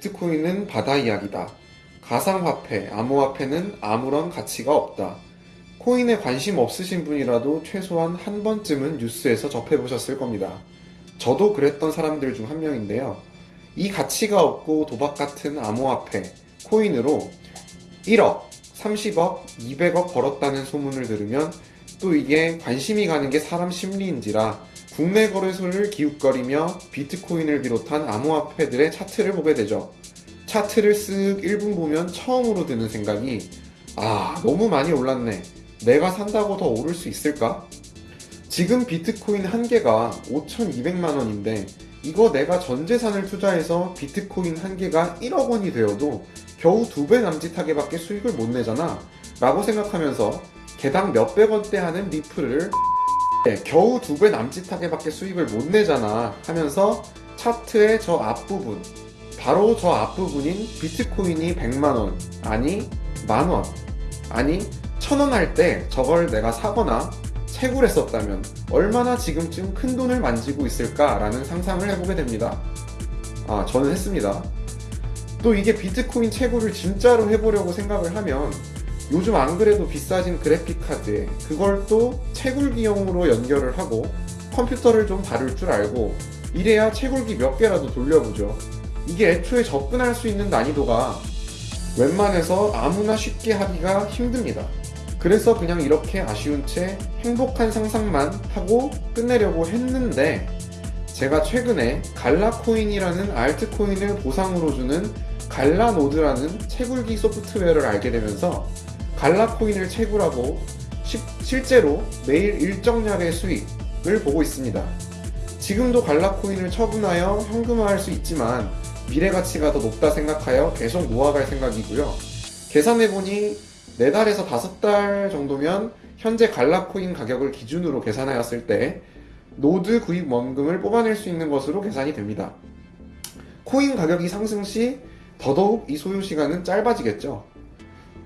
비트코인은 바다 이야기다. 가상화폐, 암호화폐는 아무런 가치가 없다. 코인에 관심 없으신 분이라도 최소한 한 번쯤은 뉴스에서 접해보셨을 겁니다. 저도 그랬던 사람들 중 한 명인데요. 이 가치가 없고 도박 같은 암호화폐, 코인으로 1억, 30억, 200억 벌었다는 소문을 들으면 또 이게 관심이 가는 게 사람 심리인지라 국내 거래소를 기웃거리며 비트코인을 비롯한 암호화폐들의 차트를 보게 되죠. 차트를 쓱 1분 보면 처음으로 드는 생각이 아, 너무 많이 올랐네. 내가 산다고 더 오를 수 있을까? 지금 비트코인 한 개가 5,200만 원인데 이거 내가 전 재산을 투자해서 비트코인 한 개가 1억 원이 되어도 겨우 두 배 남짓하게 밖에 수익을 못 내잖아 라고 생각하면서 개당 몇백 원대 하는 리플을 네, 겨우 두 배 남짓하게 밖에 수익을 못 내잖아 하면서 차트의 저 앞부분 바로 저 앞부분인 비트코인이 100만원 아니 만원 아니 천원 할 때 저걸 내가 사거나 채굴 했었다면 얼마나 지금쯤 큰 돈을 만지고 있을까라는 상상을 해보게 됩니다. 아, 저는 했습니다. 또 이게 비트코인 채굴을 진짜로 해보려고 생각을 하면 요즘 안 그래도 비싸진 그래픽 카드에 그걸 또 채굴기용으로 연결을 하고 컴퓨터를 좀 다룰 줄 알고 이래야 채굴기 몇 개라도 돌려보죠. 이게 애초에 접근할 수 있는 난이도가 웬만해서 아무나 쉽게 하기가 힘듭니다. 그래서 그냥 이렇게 아쉬운 채 행복한 상상만 하고 끝내려고 했는데 제가 최근에 갈라코인이라는 알트코인을 보상으로 주는 갈라노드라는 채굴기 소프트웨어를 알게 되면서 갈라코인을 채굴하고 시- 실제로 매일 일정량의 수익을 보고 있습니다. 지금도 갈라코인을 처분하여 현금화할 수 있지만 미래 가치가 더 높다 생각하여 계속 모아갈 생각이고요. 계산해보니 4달에서 5달 정도면 현재 갈라코인 가격을 기준으로 계산하였을 때 노드 구입 원금을 뽑아낼 수 있는 것으로 계산이 됩니다. 코인 가격이 상승 시 더더욱 이 소요 시간은 짧아지겠죠.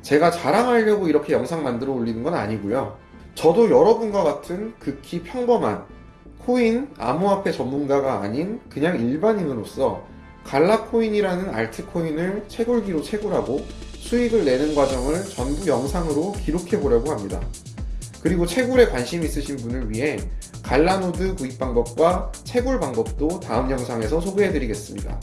제가 자랑하려고 이렇게 영상 만들어 올리는 건 아니고요. 저도 여러분과 같은 극히 평범한 코인 암호화폐 전문가가 아닌 그냥 일반인으로서 갈라코인이라는 알트코인을 채굴기로 채굴하고 수익을 내는 과정을 전부 영상으로 기록해 보려고 합니다. 그리고 채굴에 관심 있으신 분을 위해 갈라노드 구입 방법과 채굴 방법도 다음 영상에서 소개해 드리겠습니다.